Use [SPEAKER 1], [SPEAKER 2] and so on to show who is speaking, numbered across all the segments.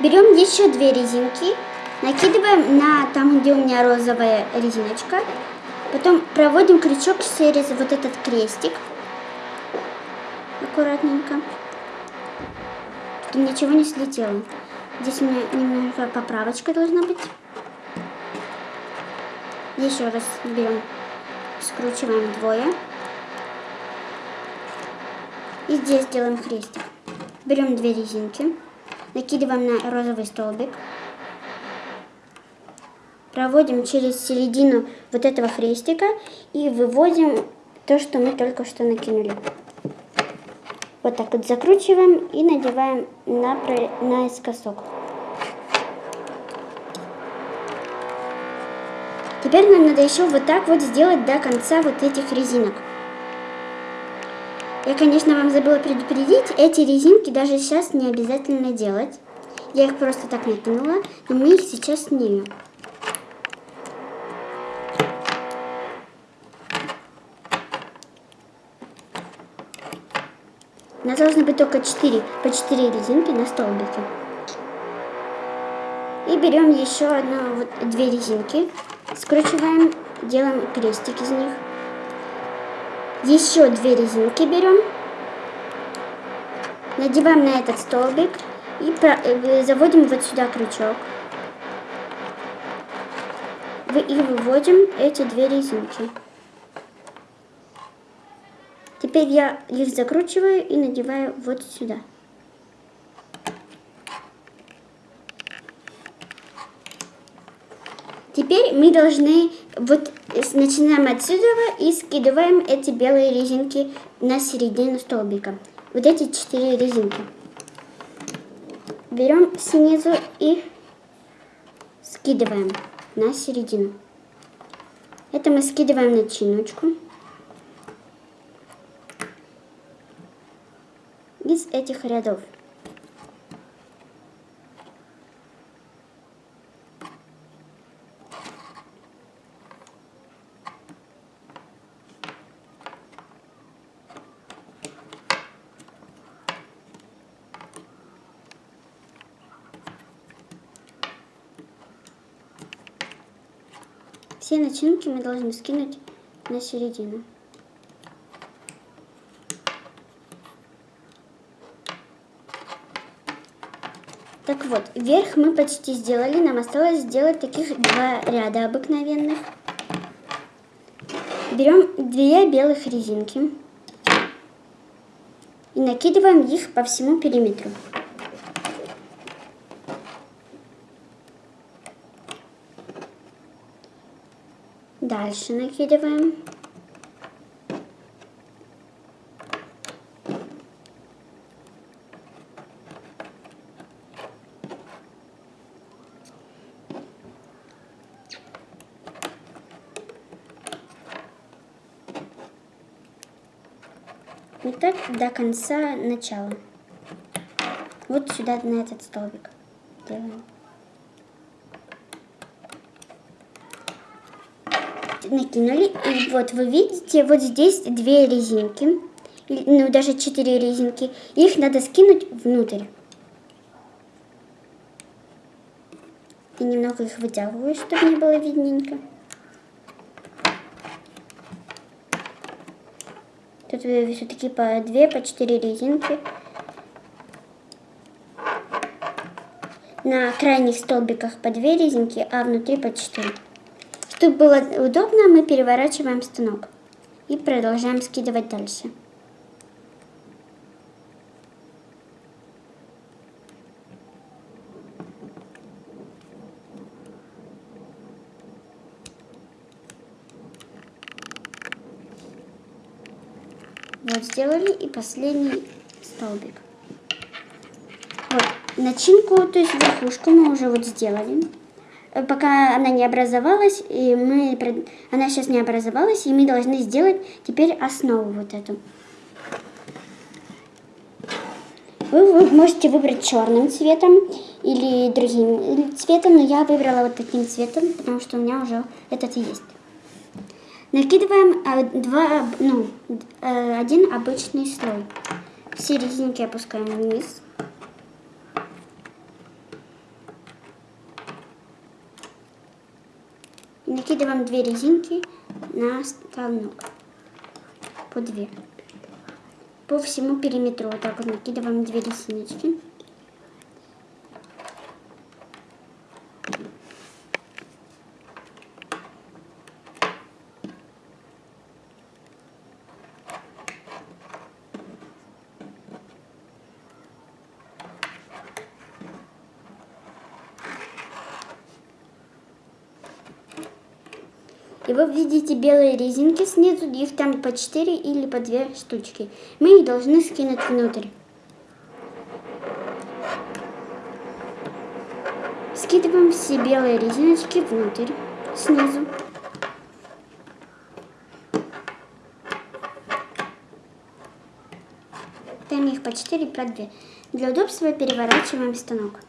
[SPEAKER 1] Берем еще две резинки, накидываем на там, где у меня розовая резиночка. Потом проводим крючок через вот этот крестик. Аккуратненько. Чтобы ничего не слетело. Здесь у меня немного поправочка должна быть. Еще раз берем, скручиваем вдвое. И здесь делаем крестик. Берем две резинки, накидываем на розовый столбик. Проводим через середину вот этого крестика и выводим то, что мы только что накинули. Вот так вот закручиваем и надеваем на, наискосок. Теперь нам надо еще вот так вот сделать до конца вот этих резинок. Я, конечно, вам забыла предупредить, эти резинки даже сейчас не обязательно делать. Я их просто так накинула, но мы их сейчас снимем. У нас должно быть только 4, по 4 резинки на столбике. И берем еще одну, вот, две резинки, скручиваем, делаем крестик из них. Еще две резинки берем, надеваем на этот столбик и э, заводим вот сюда крючок. И выводим эти две резинки. Теперь я их закручиваю и надеваю вот сюда. Теперь мы должны, вот начинаем отсюда и скидываем эти белые резинки на середину столбика. Вот эти четыре резинки. Берем снизу и скидываем на середину. Это мы скидываем начиночку. из этих рядов. Все начинки мы должны скинуть на середину. Так вот, вверх мы почти сделали, нам осталось сделать таких два ряда обыкновенных. Берем две белых резинки и накидываем их по всему периметру. Дальше накидываем. И так до конца начала. Вот сюда, на этот столбик делаем. Накинули. И вот вы видите, вот здесь две резинки. Ну, даже четыре резинки. Их надо скинуть внутрь. И немного их вытягиваю, чтобы не было видненько. Тут все-таки по 2, по 4 резинки. На крайних столбиках по 2 резинки, а внутри по 4. Чтобы было удобно, мы переворачиваем станок. И продолжаем скидывать дальше. Вот сделали и последний столбик. Вот, начинку, то есть верхушку мы уже вот сделали. Э, пока она не образовалась, и мы, она сейчас не образовалась, и мы должны сделать теперь основу вот эту. Вы, можете выбрать черным цветом или другим цветом, но я выбрала вот таким цветом, потому что у меня уже этот есть. Накидываем а, два, ну, э, один обычный слой. Все резинки опускаем вниз. Накидываем две резинки на станок. По две. По всему периметру вот так вот накидываем две резиночки. И вы видите белые резинки снизу, их там по 4 или по 2 штучки. Мы их должны скинуть внутрь. Скидываем все белые резиночки внутрь, снизу. Там их по 4 по 2. Для удобства переворачиваем станок.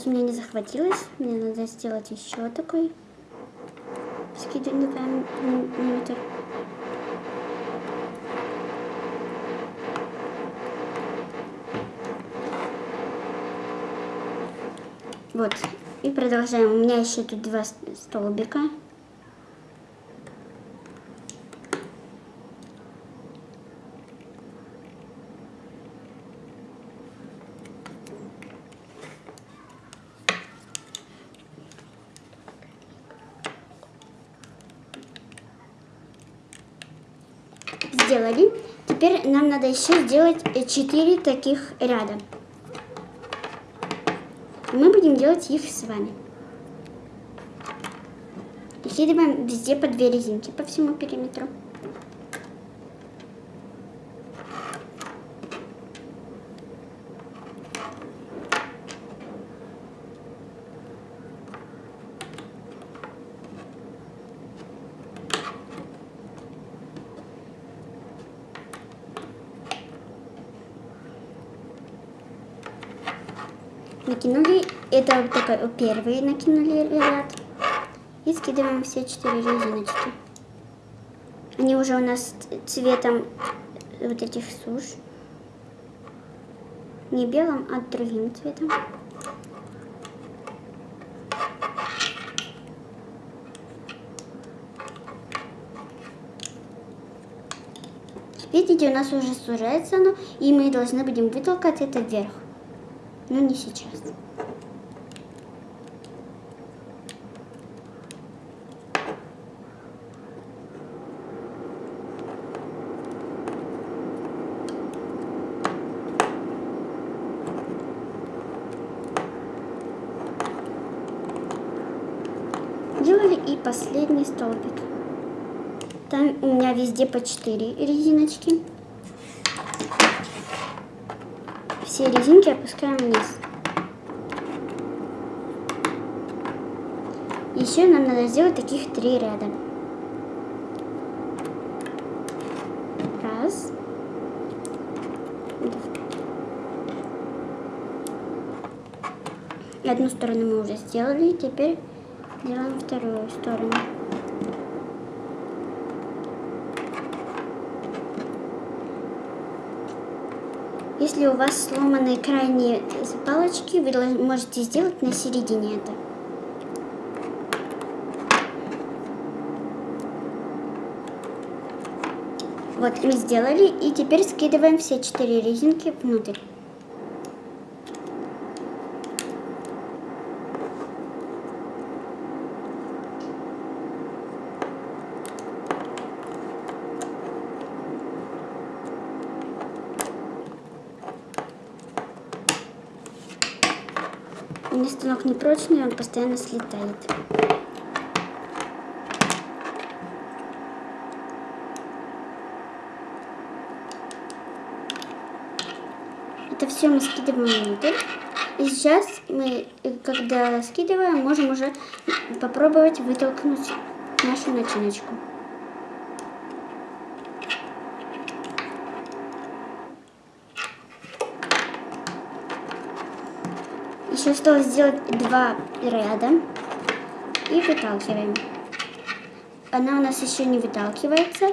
[SPEAKER 1] Сейчас у меня не захватилось. Мне надо сделать еще такой внутрь. Вот. И продолжаем. У меня еще тут два столбика. Сделали. Теперь нам надо еще сделать 4 таких ряда. Мы будем делать их с вами. Накидываем везде по две резинки по всему периметру. Накинули, это вот такой первый накинули ряд. И скидываем все четыре резиночки. Они уже у нас цветом вот этих суш. Не белым, а другим цветом. Видите, у нас уже сужается оно, и мы должны будем вытолкать это вверх но не сейчас. Делали и последний столбик. Там у меня везде по 4 резиночки. Все резинки опускаем вниз. Еще нам надо сделать таких три ряда. Раз. Одну сторону мы уже сделали, теперь делаем вторую сторону. Если у вас сломанные крайние палочки, вы можете сделать на середине это. Вот мы сделали, и теперь скидываем все четыре резинки внутрь. Станок непрочный, он постоянно слетает. Это все мы скидываем внутрь. И сейчас мы, когда скидываем, можем уже попробовать вытолкнуть нашу начиночку. Еще осталось сделать два ряда и выталкиваем. она у нас еще не выталкивается.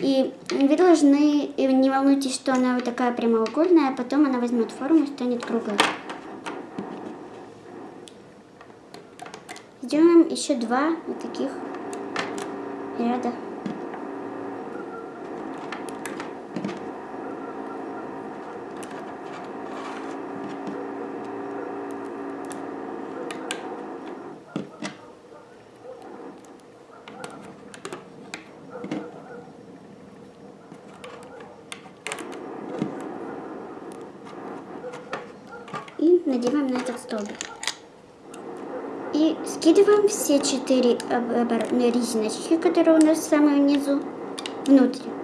[SPEAKER 1] И вы должны, и не волнуйтесь, что она вот такая прямоугольная, а потом она возьмет форму и станет круглой. Сделаем еще два вот таких ряда. И надеваем на этот столбик. И скидываем все четыре резиночки, которые у нас в самом низу, внутрь.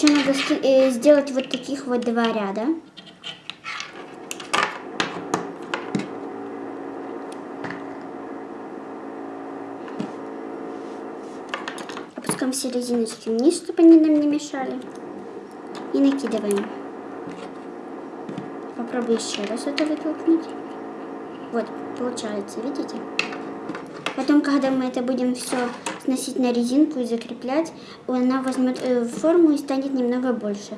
[SPEAKER 1] Еще надо э, сделать вот таких вот два ряда. Опускаем все резиночки вниз, чтобы они нам не мешали. И накидываем. Попробую еще раз это вытолкнуть. Вот, получается, видите? Потом, когда мы это будем все сносить на резинку и закреплять, она возьмет э, форму и станет немного больше.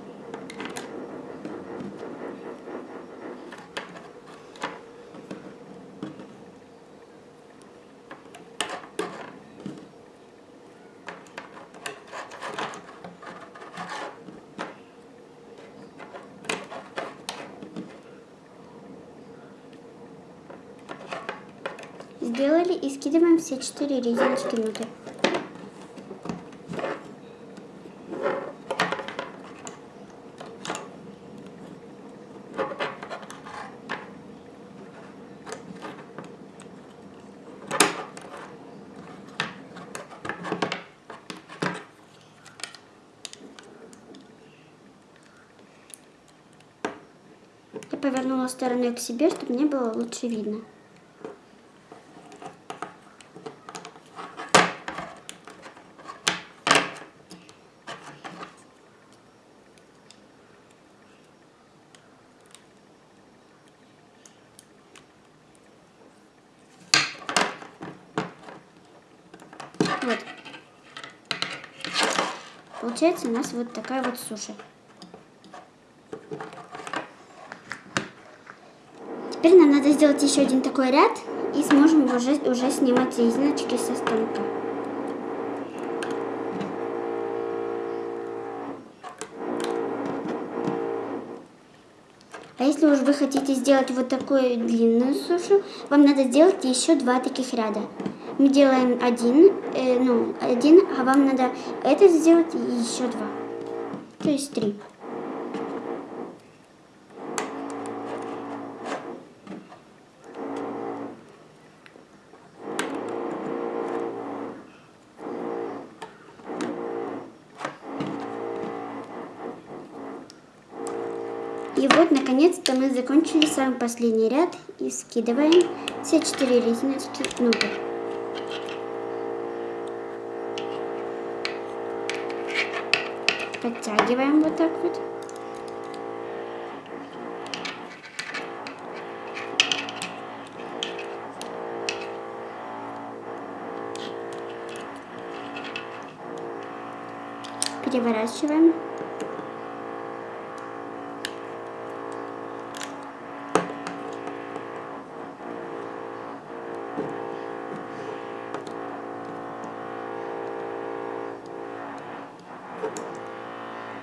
[SPEAKER 1] Сделали и скидываем все четыре резиночки внутрь. Повернула стороной к себе, чтобы мне было лучше видно. Вот. Получается у нас вот такая вот суша. Теперь нам сделать еще один такой ряд и сможем уже, уже снимать резиночки со станка. А если уж вы хотите сделать вот такую длинную сушу, вам надо сделать еще два таких ряда мы делаем один, э, ну, один, а вам надо это сделать и еще два. То есть три. И вот, наконец-то мы закончили самый последний ряд и скидываем все четыре резиночки внутрь. Подтягиваем вот так вот. Переворачиваем.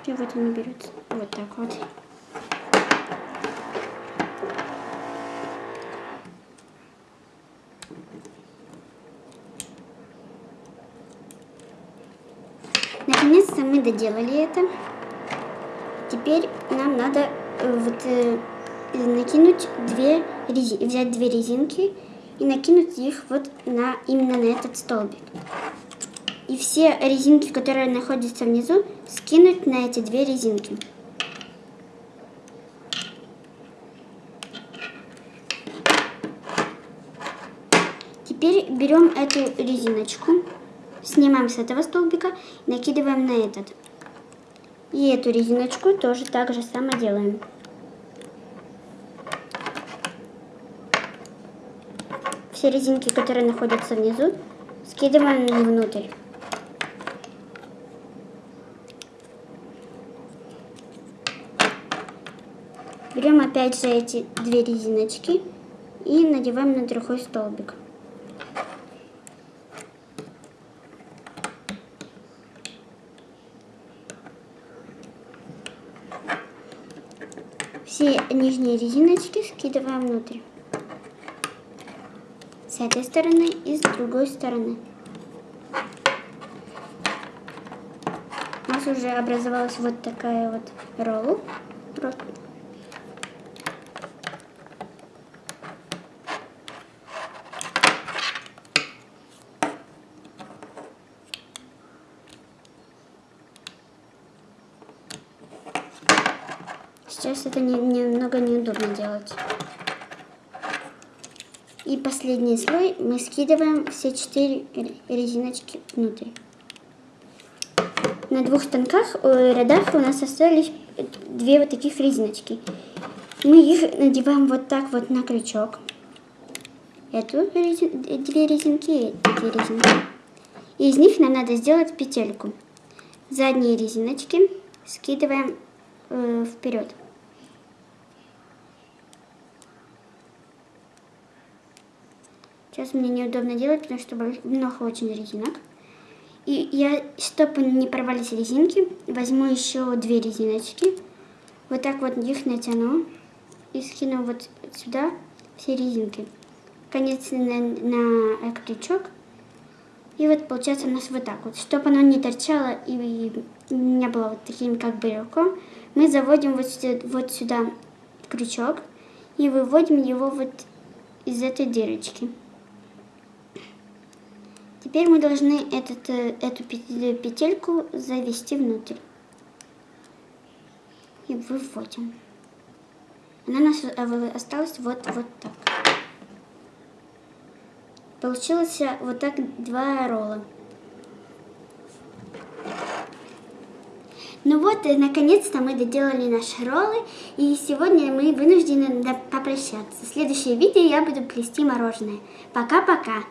[SPEAKER 1] И вот они берутся. Вот так вот. Наконец-то мы доделали это. Теперь нам надо э, вот э, накинуть две рези... взять две резинки и накинуть их вот на именно на этот столбик. И все резинки, которые находятся внизу, скинуть на эти две резинки. Теперь берем эту резиночку, снимаем с этого столбика, накидываем на этот. И эту резиночку тоже так же само делаем. Все резинки, которые находятся внизу, скидываем внутрь. Берем опять же эти две резиночки и надеваем на другой столбик. Все нижние резиночки скидываем внутрь. С этой стороны и с другой стороны. У нас уже образовалась вот такая вот ролл. Сейчас это не, немного неудобно делать. И последний слой мы скидываем все четыре резиночки внутрь. На двух станках, э, рядах у нас остались две вот таких резиночки. Мы их надеваем вот так вот на крючок. Эту резин, две резинки и эти резинки. И из них нам надо сделать петельку. Задние резиночки скидываем э, вперед. Сейчас мне неудобно делать, потому что много очень резинок. И я, чтобы не порвались резинки, возьму еще две резиночки. Вот так вот их натяну и скину вот сюда все резинки. Конец на, на крючок. И вот получается у нас вот так вот. Чтобы оно не торчало и не было вот таким как брелком, мы заводим вот сюда, вот сюда крючок и выводим его вот из этой дырочки. Теперь мы должны этот, э, эту петельку завести внутрь. И выводим. Она у нас э, осталась вот, вот так. Получилось вот так два ролла. Ну вот, и наконец-то мы доделали наши роллы, и сегодня мы вынуждены попрощаться. В следующее видео я буду плести мороженое. Пока-пока!